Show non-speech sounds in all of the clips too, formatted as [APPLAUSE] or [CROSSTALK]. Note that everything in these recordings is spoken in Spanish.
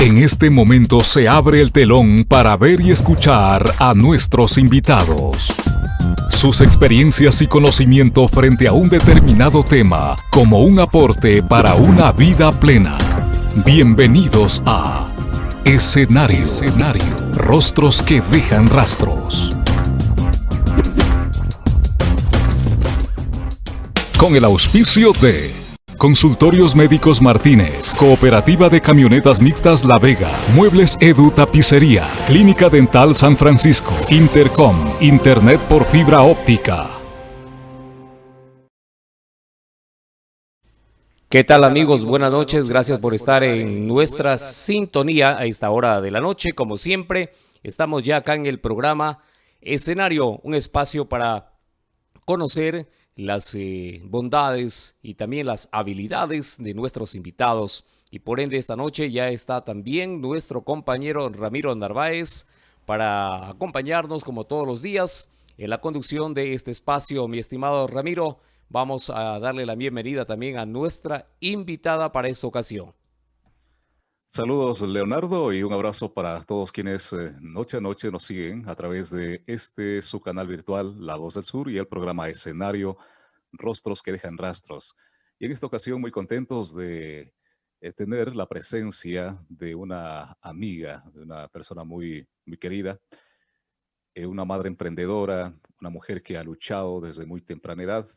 En este momento se abre el telón para ver y escuchar a nuestros invitados. Sus experiencias y conocimiento frente a un determinado tema como un aporte para una vida plena. Bienvenidos a Escenario. Escenario. Rostros que dejan rastros. Con el auspicio de Consultorios Médicos Martínez, Cooperativa de Camionetas Mixtas La Vega, Muebles Edu Tapicería, Clínica Dental San Francisco, Intercom, Internet por fibra óptica. ¿Qué tal amigos? Buenas noches, gracias por estar en nuestra sintonía a esta hora de la noche. Como siempre, estamos ya acá en el programa Escenario, un espacio para conocer las eh, bondades y también las habilidades de nuestros invitados. Y por ende esta noche ya está también nuestro compañero Ramiro Narváez para acompañarnos como todos los días en la conducción de este espacio. Mi estimado Ramiro, vamos a darle la bienvenida también a nuestra invitada para esta ocasión. Saludos Leonardo y un abrazo para todos quienes eh, noche a noche nos siguen a través de este su canal virtual La Voz del Sur y el programa Escenario Rostros que dejan rastros. Y en esta ocasión muy contentos de eh, tener la presencia de una amiga, de una persona muy, muy querida, eh, una madre emprendedora, una mujer que ha luchado desde muy temprana edad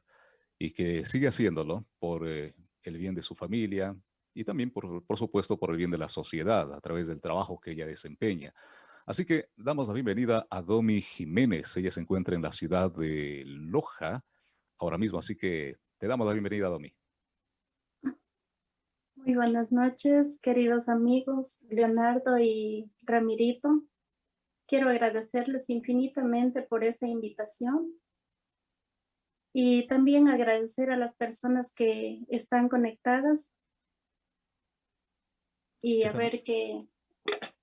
y que sigue haciéndolo por el bien de su familia, y también, por, por supuesto, por el bien de la sociedad a través del trabajo que ella desempeña. Así que damos la bienvenida a Domi Jiménez. Ella se encuentra en la ciudad de Loja ahora mismo, así que te damos la bienvenida, Domi. Muy buenas noches, queridos amigos Leonardo y Ramirito. Quiero agradecerles infinitamente por esta invitación y también agradecer a las personas que están conectadas y a ver qué...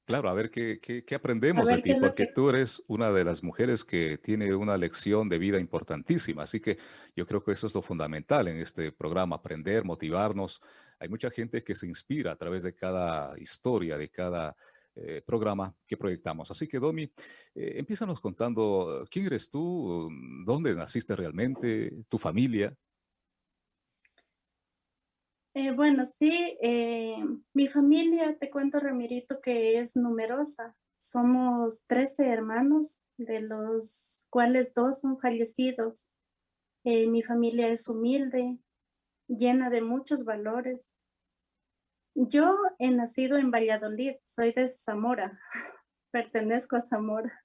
Claro, a ver qué, qué, aprendemos de ti, porque tú eres una de las mujeres que tiene una lección de vida importantísima. Así que yo creo que eso es lo fundamental en este programa, aprender, motivarnos. Hay mucha gente que se inspira a través de cada historia, de cada eh, programa que proyectamos. Así que, Domi, eh, empiezanos contando quién eres tú, dónde naciste realmente, tu familia. Eh, bueno, sí, eh, mi familia, te cuento, Ramirito, que es numerosa. Somos 13 hermanos, de los cuales dos son fallecidos. Eh, mi familia es humilde, llena de muchos valores. Yo he nacido en Valladolid, soy de Zamora, [LAUGHS] pertenezco a Zamora.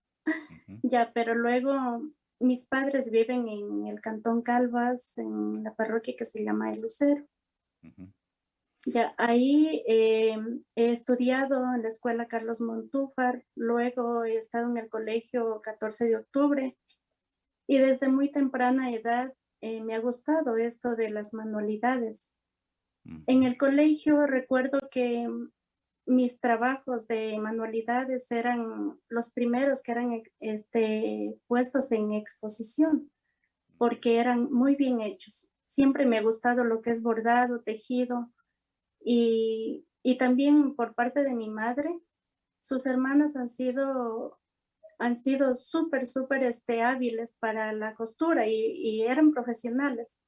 Ya, pero luego mis padres viven en el Cantón Calvas, en la parroquia que se llama El Lucero. Ya, ahí eh, he estudiado en la escuela Carlos Montúfar, luego he estado en el colegio 14 de octubre y desde muy temprana edad eh, me ha gustado esto de las manualidades. En el colegio recuerdo que mis trabajos de manualidades eran los primeros que eran este, puestos en exposición porque eran muy bien hechos siempre me ha gustado lo que es bordado, tejido y, también por parte de mi madre, sus hermanas han sido han sido súper, súper este, hábiles para la costura y, eran profesionales.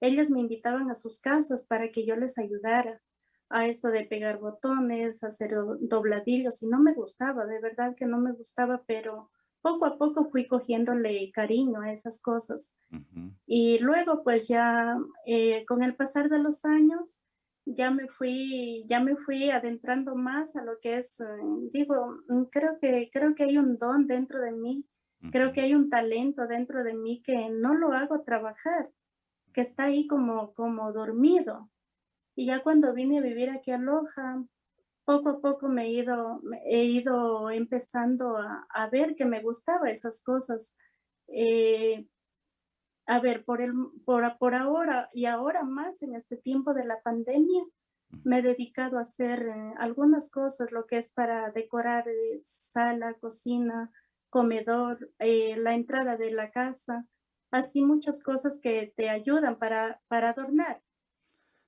Ellas me invitaban a sus casas para que yo les ayudara a esto de pegar botones, hacer dobladillos y no me gustaba, de verdad que no me gustaba, pero poco a poco fui cogiéndole cariño a esas cosas. Y luego pues ya eh, con el pasar de los años ya me fui, ya me fui adentrando más a lo que es, eh, digo, mm, creo que, creo que hay un don dentro de mí, creo que hay un talento dentro de mí que no lo hago trabajar, que está ahí como, como dormido. Y ya cuando vine a vivir aquí a Loja, poco a poco me he ido, he ido empezando a, ver que me gustaba esas cosas. Eh, a ver, por, ahora y ahora más en este tiempo de la pandemia, me he dedicado a hacer eh, algunas cosas, lo que es para decorar eh, sala, cocina, comedor, la entrada de la casa, así muchas cosas que te ayudan para adornar.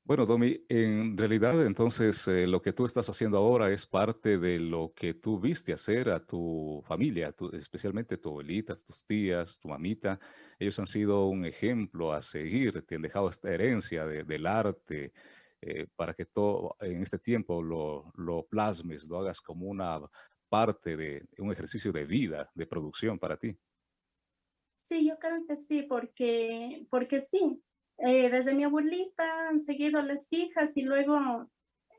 Bueno, Domi, en realidad entonces eh, lo que tú estás haciendo ahora es parte de lo que tú viste hacer a tu familia, especialmente tu abuelita, tus tías, tu mamita. Ellos han sido un ejemplo a seguir, te han dejado esta herencia del arte eh, para que todo en este tiempo lo, lo plasmes, lo hagas como una parte de un ejercicio de vida, de producción para ti. Sí, yo creo que sí, porque, porque sí, eh, desde mi abuelita han seguido las hijas y luego,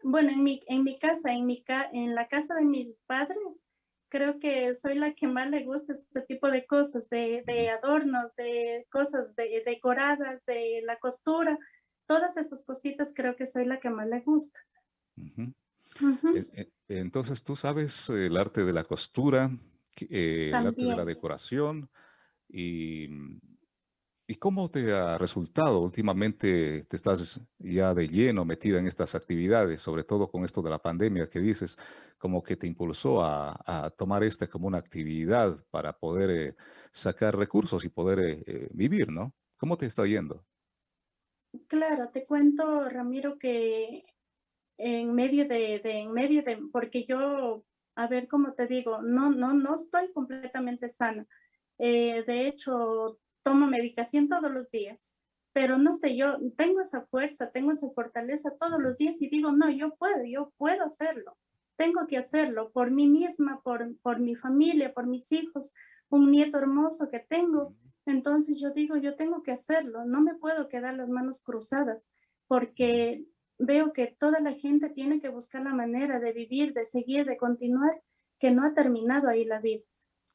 bueno, en mi, en mi casa, en, mi en la casa de mis padres, creo que soy la que más le gusta este tipo de cosas, de, de adornos, de cosas de, decoradas, de la costura, todas esas cositas creo que soy la que más le gusta. E, e, entonces, tú sabes el arte de la costura, eh, el arte de la decoración y ¿Y cómo te ha resultado? Últimamente te estás ya de lleno metida en estas actividades, sobre todo con esto de la pandemia que dices, como que te impulsó a, tomar esta como una actividad para poder eh, sacar recursos y poder eh, eh, vivir, ¿no? ¿Cómo te está yendo? Claro, te cuento, Ramiro, que en medio de, de, en medio de, porque yo, a ver cómo te digo, no, no, no estoy completamente sana. de hecho, tomo medicación todos los días, pero no sé, yo tengo esa fuerza, tengo esa fortaleza todos los días y digo, no, yo puedo, yo puedo hacerlo, tengo que hacerlo por mí misma, por, por mi familia, por mis hijos, un nieto hermoso que tengo. Entonces yo digo, yo tengo que hacerlo, no me puedo quedar las manos cruzadas porque veo que toda la gente tiene que buscar la manera de vivir, de seguir, de continuar, que no ha terminado ahí la vida.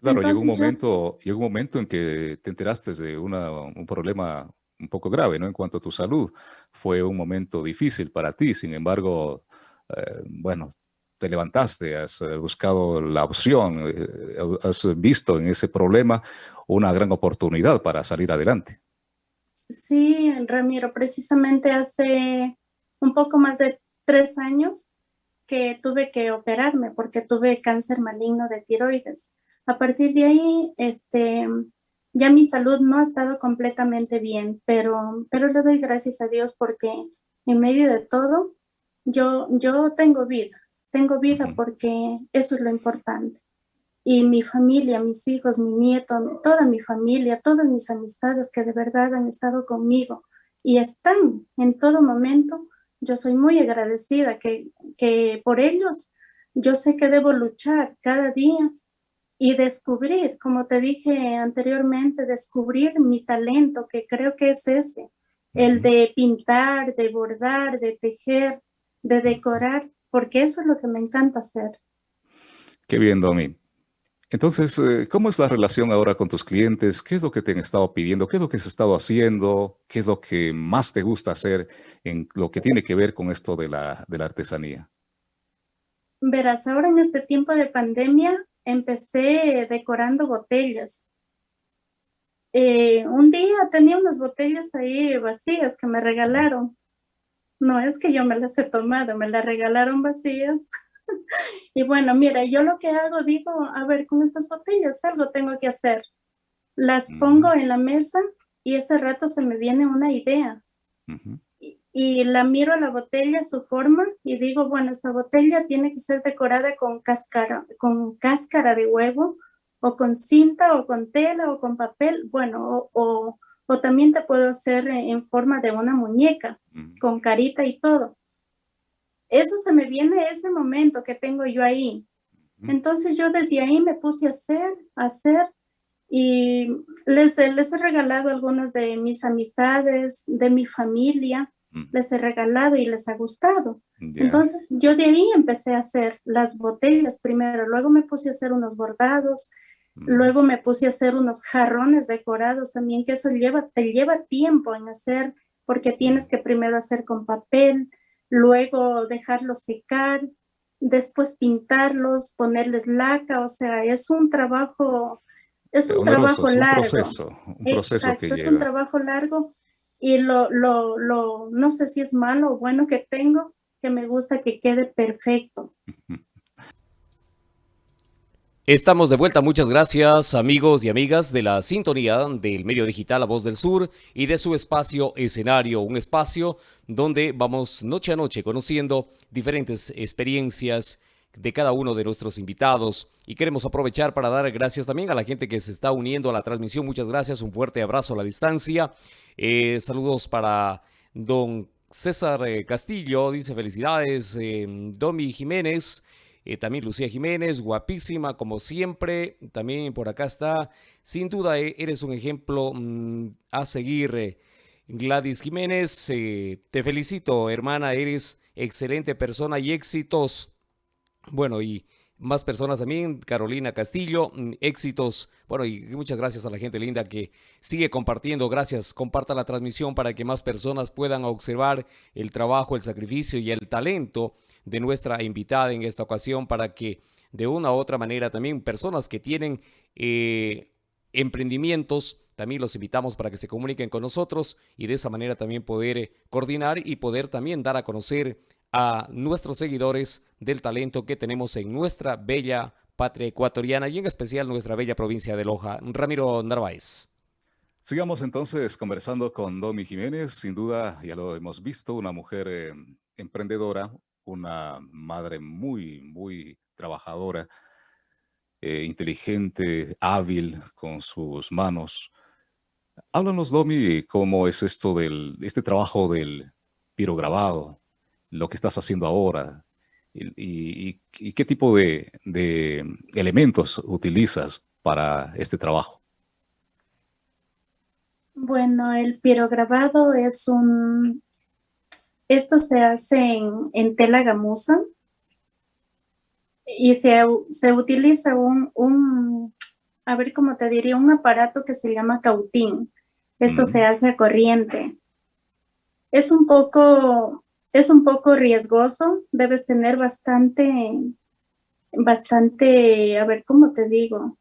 Claro, llegó un momento, llegó un momento en que te enteraste de una, un problema un poco grave, ¿no? En cuanto a tu salud, fue un momento difícil para ti. Sin embargo, eh, bueno, te levantaste, has eh, buscado la opción, eh, has visto en ese problema una gran oportunidad para salir adelante. Sí, Ramiro, precisamente hace un poco más de tres años que tuve que operarme porque tuve cáncer maligno de tiroides. A partir de ahí, este, ya mi salud no ha estado completamente bien, pero, pero le doy gracias a Dios porque en medio de todo, yo, yo tengo vida, tengo vida porque eso es lo importante. Y mi familia, mis hijos, mi nieto, toda mi familia, todas mis amistades que de verdad han estado conmigo y están en todo momento, yo soy muy agradecida que, que por ellos yo sé que debo luchar cada día y descubrir, como te dije anteriormente, descubrir mi talento, que creo que es ese, el de pintar, de bordar, de tejer, de decorar, porque eso es lo que me encanta hacer. Qué bien, Domi. Entonces, eh, ¿cómo es la relación ahora con tus clientes? ¿Qué es lo que te han estado pidiendo? ¿Qué es lo que has estado haciendo? ¿Qué es lo que más te gusta hacer en lo que tiene que ver con esto de la, de la artesanía? Verás, ahora en este tiempo de pandemia, empecé decorando botellas. Eh, un día tenía unas botellas ahí vacías que me regalaron. No es que yo me las he tomado, me las regalaron vacías. [LAUGHS] y bueno, mira, yo lo que hago, digo, a ver, con estas botellas algo tengo que hacer. Las pongo en la mesa y ese rato se me viene una idea y la miro a la botella, su forma, y digo, bueno, esta botella tiene que ser decorada con cáscara, con cáscara de huevo, o con cinta, o con tela, o con papel, bueno, o, o, también te puedo hacer en forma de una muñeca, con carita y todo. Eso se me viene ese momento que tengo yo ahí. Entonces yo desde ahí me puse a hacer, a hacer, y les, les he regalado algunos de mis amistades, de mi familia, les he regalado y les ha gustado. Entonces yo de ahí empecé a hacer las botellas primero, luego me puse a hacer unos bordados, luego me puse a hacer unos jarrones decorados también, que eso lleva, te lleva tiempo en hacer, porque tienes que primero hacer con papel, luego dejarlos secar, después pintarlos, ponerles laca, o sea, es un trabajo, es un trabajo largo. Un proceso, un proceso que lleva. es un trabajo largo y lo, lo, lo, no sé si es malo o bueno que tengo, que me gusta que quede perfecto. Estamos de vuelta, muchas gracias amigos y amigas de la sintonía del medio digital La Voz del Sur y de su espacio escenario, un espacio donde vamos noche a noche conociendo diferentes experiencias de cada uno de nuestros invitados y queremos aprovechar para dar gracias también a la gente que se está uniendo a la transmisión, muchas gracias, un fuerte abrazo a la distancia, eh, saludos para don César eh, Castillo, dice felicidades, eh, Domi Jiménez, también Lucía Jiménez, guapísima como siempre. También por acá está. Sin duda eres un ejemplo mm, a seguir. Gladys Jiménez, te felicito hermana, eres excelente persona y éxitos. Bueno, y más personas también, Carolina Castillo, mm, éxitos. Bueno, y muchas gracias a la gente linda que sigue compartiendo. Gracias, comparta la transmisión para que más personas puedan observar el trabajo, el sacrificio y el talento de nuestra invitada en esta ocasión para que de una u otra manera también personas que tienen eh, emprendimientos, también los invitamos para que se comuniquen con nosotros y de esa manera también poder eh, coordinar y poder también dar a conocer a nuestros seguidores del talento que tenemos en nuestra bella patria ecuatoriana y en especial nuestra bella provincia de Loja. Ramiro Narváez. Sigamos entonces conversando con Domi Jiménez. Sin duda, ya lo hemos visto, una mujer eh, emprendedora, una madre muy, muy trabajadora, eh, inteligente, hábil con sus manos. Háblanos, Domi, cómo es esto del, este trabajo del pirograbado, lo que estás haciendo ahora, y, qué tipo de, de, elementos utilizas para este trabajo. Bueno, el pirograbado es un, esto se hace en, tela gamuza y se, utiliza un, a ver cómo te diría, un aparato que se llama cautín. Esto se mm. hace a corriente. Es un poco, es un poco riesgoso, debes tener bastante, bastante, a ver cómo te digo.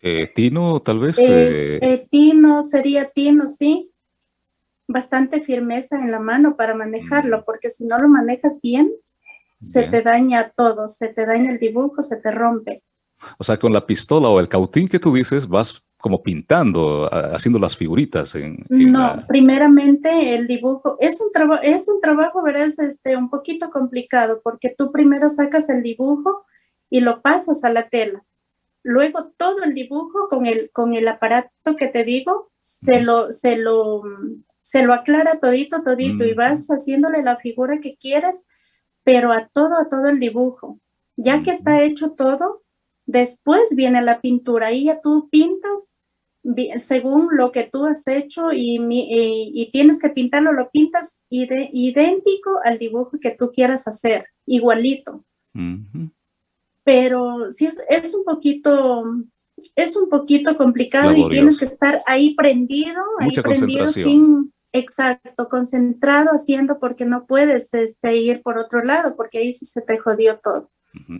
Eh, tino, tal vez. Eh, eh, tino, sería tino, sí bastante firmeza en la mano para manejarlo, mm. porque si no lo manejas bien, se te daña todo, se te daña el dibujo, se te rompe. O sea, con la pistola o el cautín que tú dices, vas como pintando, haciendo las figuritas. En, no, primeramente el dibujo, es un, trabajo es un trabajo, verás, este, un poquito complicado, porque tú primero sacas el dibujo y lo pasas a la tela. Luego todo el dibujo con el, con el aparato que te digo, se lo, se lo, se lo aclara todito, todito, y vas haciéndole la figura que quieras, pero a todo, a todo el dibujo. Ya que está hecho todo, después viene la pintura, y ya tú pintas según lo que tú has hecho y, y, tienes que pintarlo, lo pintas idéntico al dibujo que tú quieras hacer, igualito. Pero sí es, es, un poquito, es un poquito complicado y tienes que estar ahí prendido, ahí prendido sin, exacto, concentrado haciendo porque no puedes este, ir por otro lado porque ahí sí se te jodió todo.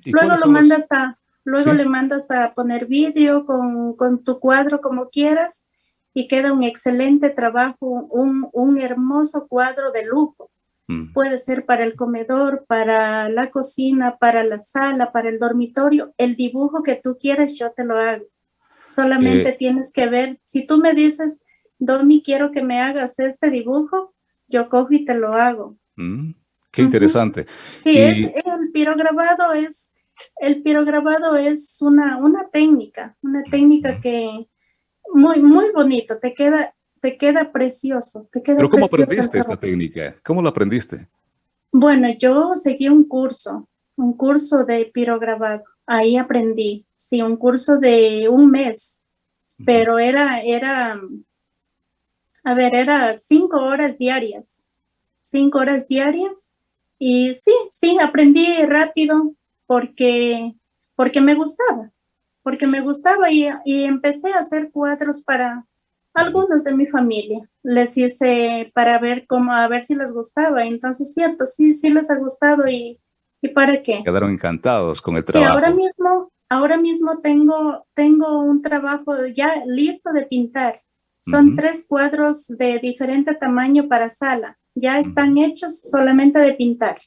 Luego lo mandas a, luego le mandas a poner vídeo con, con, tu cuadro como quieras y queda un excelente trabajo, un, un hermoso cuadro de lujo. Puede ser para el comedor, para la cocina, para la sala, para el dormitorio. El dibujo que tú quieras, yo te lo hago. Solamente eh, tienes que ver, si tú me dices, Domi, quiero que me hagas este dibujo, yo cojo y te lo hago. Mm, qué interesante. Sí, es, el pirograbado es, el pirograbado es una, una técnica, una técnica que muy, muy bonito, te queda, te queda precioso. Te queda Pero ¿cómo aprendiste esta técnica? ¿Cómo la aprendiste? Bueno, yo seguí un curso, un curso de pirograbado. Ahí aprendí, sí, un curso de un mes, pero era, era, a ver, era cinco horas diarias, cinco horas diarias. Y sí, sí, aprendí rápido porque, porque me gustaba, porque me gustaba y, y empecé a hacer cuadros para, algunos de mi familia. Les hice para ver cómo, a ver si les gustaba. Entonces, cierto, sí, sí les ha gustado y, ¿y para qué? Quedaron encantados con el trabajo. Y ahora mismo, ahora mismo tengo, tengo un trabajo ya listo de pintar. Son tres cuadros de diferente tamaño para sala. Ya están hechos solamente de pintar.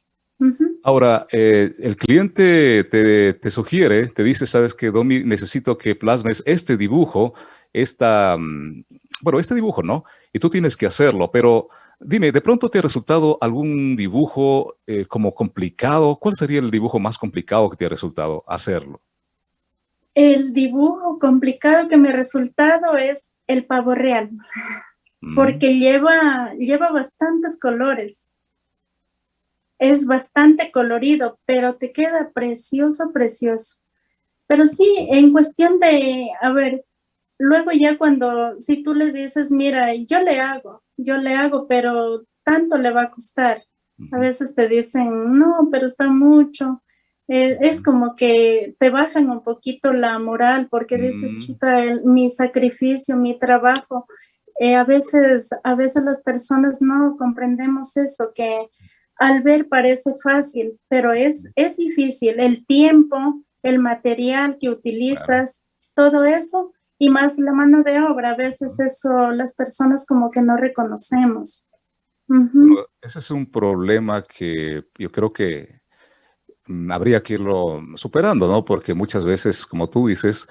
Ahora, eh, el cliente te, sugiere, te dice, sabes que Domi, necesito que plasmes este dibujo, esta, mm, bueno, este dibujo, ¿no? Y tú tienes que hacerlo, pero dime, ¿de pronto te ha resultado algún dibujo eh, como complicado? ¿Cuál sería el dibujo más complicado que te ha resultado hacerlo? El dibujo complicado que me ha resultado es el pavo real, mm. porque lleva, lleva bastantes colores. Es bastante colorido, pero te queda precioso, precioso. Pero sí, en cuestión de, a ver, luego ya cuando, si tú le dices, mira, yo le hago, yo le hago, pero tanto le va a costar. A veces te dicen, no, pero está mucho. Eh, es como que te bajan un poquito la moral porque dices, chuta, mi sacrificio, mi trabajo. Eh, a, veces, a veces las personas no comprendemos eso, que al ver parece fácil, pero es, es difícil. El tiempo, el material que utilizas, todo eso, y más la mano de obra. A veces eso las personas como que no reconocemos. Ese es un problema que yo creo que Mm, habría que irlo superando, ¿no? Porque muchas veces, como tú dices,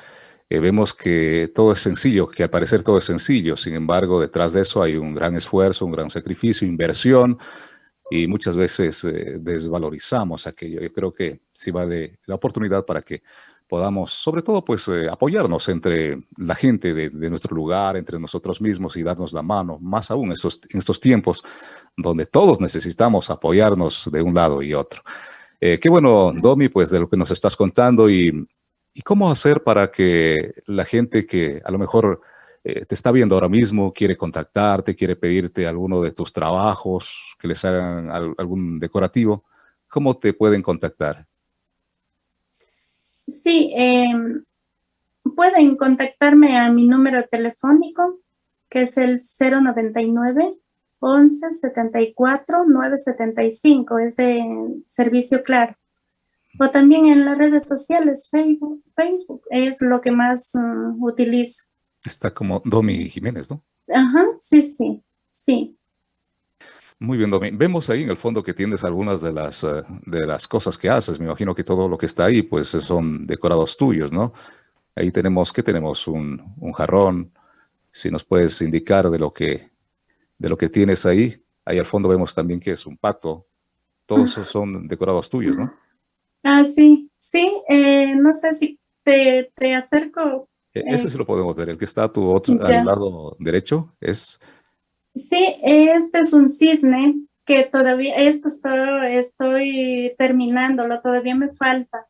eh, vemos que todo es sencillo, que al parecer todo es sencillo. Sin embargo, detrás de eso hay un gran esfuerzo, un gran sacrificio, inversión, y muchas veces eh, desvalorizamos aquello. Yo creo que sí va de la oportunidad para que podamos, sobre todo, pues eh, apoyarnos entre la gente de, nuestro lugar, entre nosotros mismos y darnos la mano, más aún estos, en estos tiempos donde todos necesitamos apoyarnos de un lado y otro. Eh, qué bueno, Domi, pues de lo que nos estás contando y, cómo hacer para que la gente que a lo mejor eh, te está viendo ahora mismo, quiere contactarte, quiere pedirte alguno de tus trabajos, que les hagan algún decorativo, ¿cómo te pueden contactar? Sí, em, pueden contactarme a mi número telefónico, que es el 099 11 74 975, es de servicio claro. O también en las redes sociales, Facebook, Facebook es lo que más mm, utilizo. Está como Domi Jiménez, ¿no? Ajá, sí, sí, sí. Muy bien, Domi. Vemos ahí en el fondo que tienes algunas de las, eh, de las cosas que haces. Me imagino que todo lo que está ahí, pues son decorados tuyos, ¿no? Ahí tenemos, ¿qué tenemos? Un, un jarrón. Si nos puedes indicar de lo que de lo que tienes ahí. Ahí al fondo vemos también que es un pato. Todos esos son decorados tuyos, ¿no? Ah, sí, sí. Eh, no sé si te, te acerco. E, ese eh, sí lo podemos ver. El que está a tu otro, al lado derecho es... Sí, este es un cisne que todavía, esto estoy, estoy terminándolo, todavía me falta,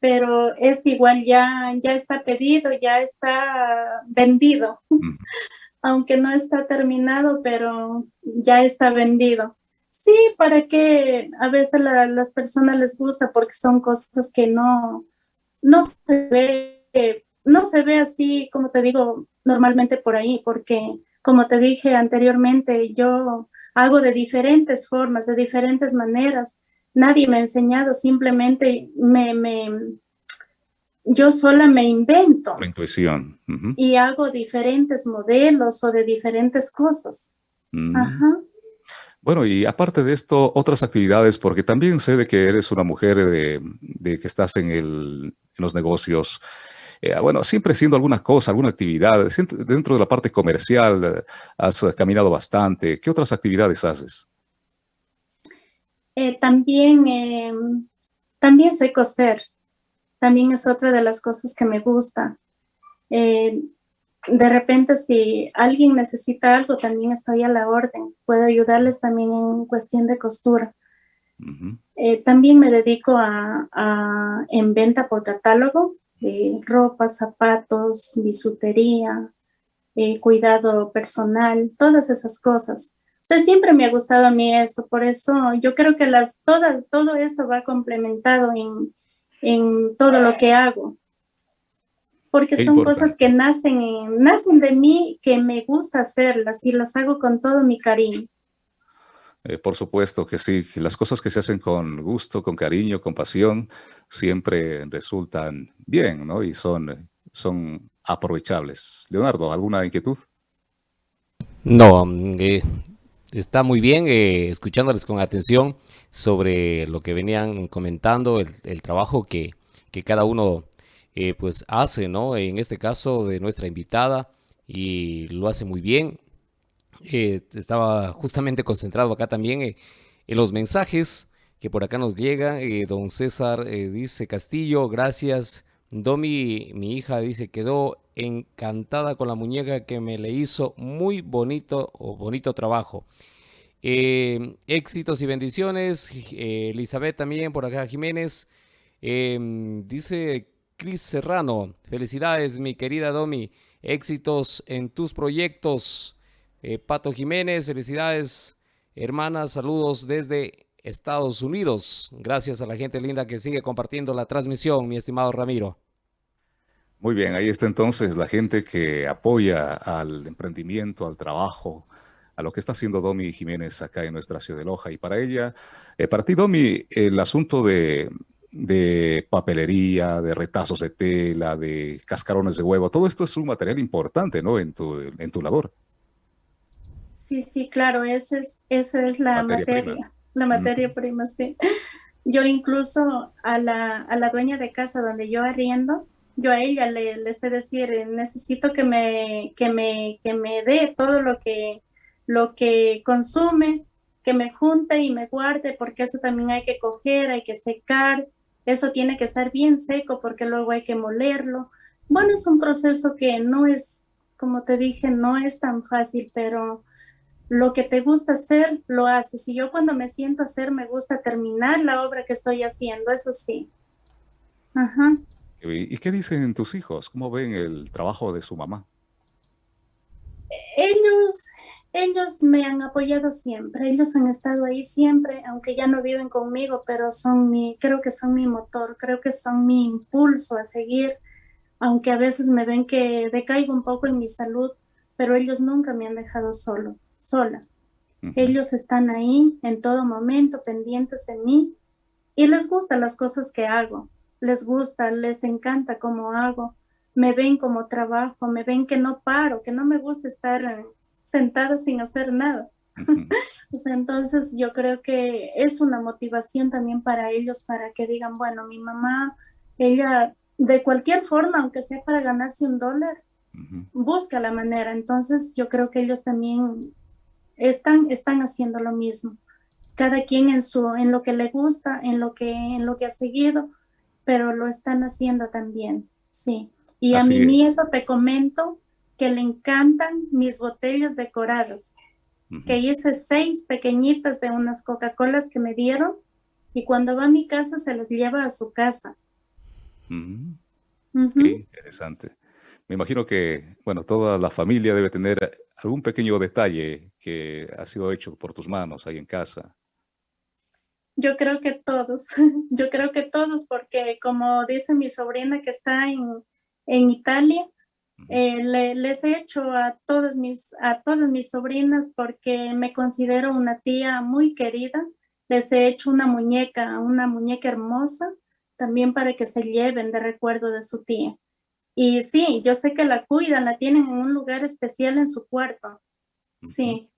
pero este igual ya, ya está pedido, ya está vendido [LAUGHS] aunque no está terminado, pero ya está vendido. Sí, para que a veces a las personas les gusta porque son cosas que no, no se ve, no se ve así, como te digo, normalmente por ahí, porque como te dije anteriormente, yo hago de diferentes formas, de diferentes maneras. Nadie me ha enseñado, simplemente me, me, yo sola me invento. La intuición. Y hago diferentes modelos o de diferentes cosas. Mm. Ajá. Bueno, y aparte de esto, otras actividades, porque también sé de que eres una mujer de, que estás en, el, en los negocios, eh, bueno, siempre haciendo alguna cosa, alguna actividad, dentro de la parte comercial eh, has caminado bastante. ¿Qué otras actividades haces? Eh, también, em, también sé coser también es otra de las cosas que me gusta. Eh, de repente, si alguien necesita algo, también estoy a la orden. Puedo ayudarles también en cuestión de costura. Eh, también me dedico a, en venta por catálogo, de ropa, zapatos, bisutería, eh, cuidado personal, todas esas cosas. O sea, siempre me ha gustado a mí eso, por eso yo creo que las, todo, todo esto va complementado en, en todo lo que hago. Porque son cosas que nacen, nacen de mí, que me gusta hacerlas y las hago con todo mi cariño. Eh, por supuesto que sí, las cosas que se hacen con gusto, con cariño, con pasión, siempre resultan bien, ¿no? Y son, son aprovechables. Leonardo, ¿alguna inquietud? No, eh, Está muy bien, eh, escuchándoles con atención sobre lo que venían comentando, el, trabajo que, que, cada uno eh, pues hace, ¿no? En este caso de nuestra invitada y lo hace muy bien. Eh, estaba justamente concentrado acá también en los mensajes que por acá nos llegan. don César dice, Castillo, gracias. Domi, mi hija, dice, quedó encantada con la muñeca que me le hizo muy bonito o bonito trabajo. Eh, éxitos y bendiciones. Eh, Elizabeth también por acá, Jiménez. Em, dice Cris Serrano, felicidades mi querida Domi, éxitos en tus proyectos. Eh, Pato Jiménez, felicidades hermanas, saludos desde Estados Unidos. Gracias a la gente linda que sigue compartiendo la transmisión, mi estimado Ramiro. Muy bien, ahí está entonces la gente que apoya al emprendimiento, al trabajo, a lo que está haciendo Domi Jiménez acá en nuestra ciudad de Loja. Y para ella, eh, para ti, Domi, el asunto de, papelería, de retazos de tela, de cascarones de huevo, todo esto es un material importante, ¿no? En tu, en tu labor. Sí, sí, claro, esa es, esa es la materia, la materia prima, sí. Yo incluso a la, a la dueña de casa donde yo arriendo, yo a ella le, sé decir, eh, necesito que me, que me, que me dé todo lo que, lo que consume, que me junte y me guarde, porque eso también hay que coger, hay que secar, eso tiene que estar bien seco porque luego hay que molerlo. Bueno, es un proceso que no es, como te dije, no es tan fácil, pero lo que te gusta hacer, lo haces. Y yo cuando me siento hacer, me gusta terminar la obra que estoy haciendo, eso sí. Ajá. ¿Y qué dicen tus hijos? ¿Cómo ven el trabajo de su mamá? Ellos, ellos me han apoyado siempre, ellos han estado ahí siempre, aunque ya no viven conmigo, pero son mi, creo que son mi motor, creo que son mi impulso a seguir, aunque a veces me ven que decaigo un poco en mi salud, pero ellos nunca me han dejado solo, sola. Ellos están ahí en todo momento, pendientes de mí, y les gustan las cosas que hago les gusta, les encanta cómo hago, me ven como trabajo, me ven que no paro, que no me gusta estar eh, sentada sin hacer nada. [LAUGHS] entonces yo creo que es una motivación también para ellos para que digan, bueno, mi mamá, ella de cualquier forma, aunque sea para ganarse un dólar, busca la manera. Entonces yo creo que ellos también están, están haciendo lo mismo. Cada quien en su, en lo que le gusta, en lo que, en lo que ha seguido, pero lo están haciendo también, sí. Y a mi nieto te comento que le encantan mis botellas decoradas, que hice seis pequeñitas de unas Coca-Colas que me dieron y cuando va a mi casa se los lleva a su casa. Qué interesante. Me imagino que, bueno, toda la familia debe tener algún pequeño detalle que ha sido hecho por tus manos ahí en casa. Yo creo que todos, [LAUGHS] yo creo que todos, porque como dice mi sobrina que está en, Italia, eh, les he hecho a todas, mis, a todas mis sobrinas porque me considero una tía muy querida. Les he hecho una muñeca, una muñeca hermosa, también para que se lleven de recuerdo de su tía. Y sí, yo sé que la cuidan, la tienen en un lugar especial en su cuarto. Sí.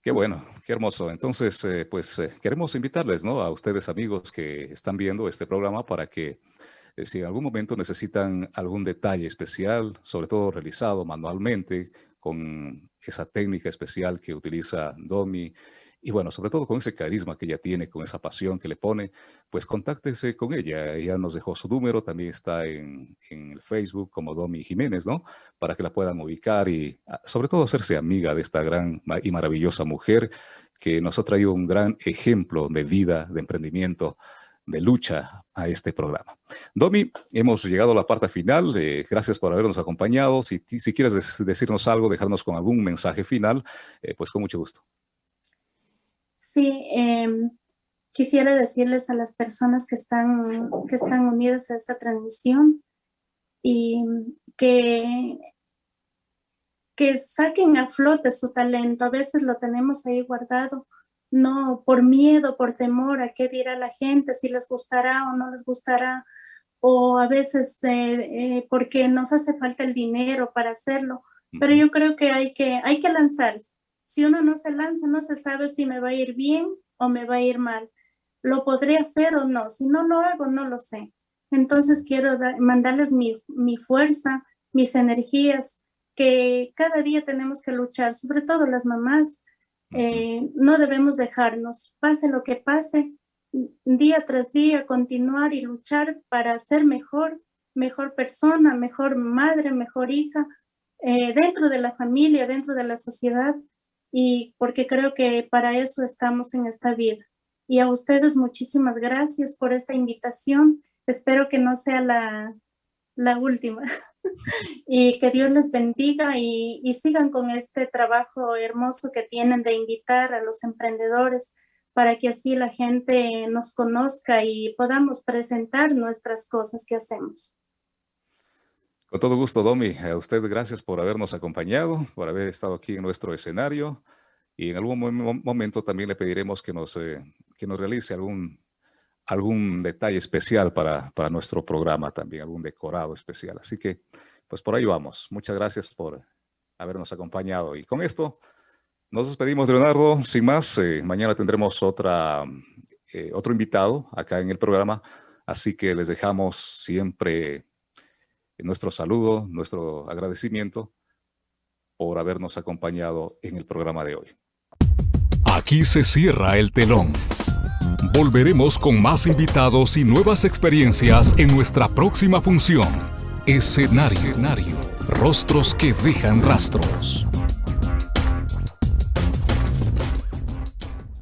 Qué bueno, qué hermoso. Entonces, eh, pues eh, queremos invitarles, ¿no? A ustedes amigos que están viendo este programa para que eh, si en algún momento necesitan algún detalle especial, sobre todo realizado manualmente con esa técnica especial que utiliza Domi, y bueno, sobre todo con ese carisma que ella tiene, con esa pasión que le pone, pues contáctese con ella. Ella nos dejó su número, también está en, en el Facebook como Domi Jiménez, ¿no? Para que la puedan ubicar y ah, sobre todo hacerse amiga de esta gran y maravillosa mujer que nos ha traído un gran ejemplo de vida, de emprendimiento, de lucha a este programa. Domi, hemos llegado a la parte final. Eh, gracias por habernos acompañado. Si, si quieres decirnos algo, dejarnos con algún mensaje final, eh, pues con mucho gusto. Sí, em, quisiera decirles a las personas que están, que están unidas a esta transmisión y que, que saquen a flote su talento. A veces lo tenemos ahí guardado, no por miedo, por temor a qué dirá la gente, si les gustará o no les gustará, o a veces eh, eh, porque nos hace falta el dinero para hacerlo. Pero yo creo que hay que, hay que lanzarse Si uno no se lanza, no se sabe si me va a ir bien o me va a ir mal. Lo podré hacer o no. Si no lo hago, no lo sé. Entonces quiero mandarles mi, mi fuerza, mis energías, que cada día tenemos que luchar, sobre todo las mamás. Eh, no debemos dejarnos, pase lo que pase, día tras día continuar y luchar para ser mejor, mejor persona, mejor madre, mejor hija, eh, dentro de la familia, dentro de la sociedad, y porque creo que para eso estamos en esta vida. Y a ustedes muchísimas gracias por esta invitación. Espero que no sea la, la última. [LAUGHS] y que Dios les bendiga y, y, sigan con este trabajo hermoso que tienen de invitar a los emprendedores para que así la gente nos conozca y podamos presentar nuestras cosas que hacemos. Con todo gusto, Domi. A usted gracias por habernos acompañado, por haber estado aquí en nuestro escenario. Y en algún momento también le pediremos que nos, eh, que nos realice algún, algún detalle especial para, para nuestro programa también, algún decorado especial. Así que, pues por ahí vamos. Muchas gracias por habernos acompañado. Y con esto nos despedimos, Leonardo. Sin más, eh, mañana tendremos otra, eh, otro invitado acá en el programa, así que les dejamos siempre nuestro saludo, nuestro agradecimiento por habernos acompañado en el programa de hoy. Aquí se cierra el telón. Volveremos con más invitados y nuevas experiencias en nuestra próxima función. Escenario. Rostros que dejan rastros.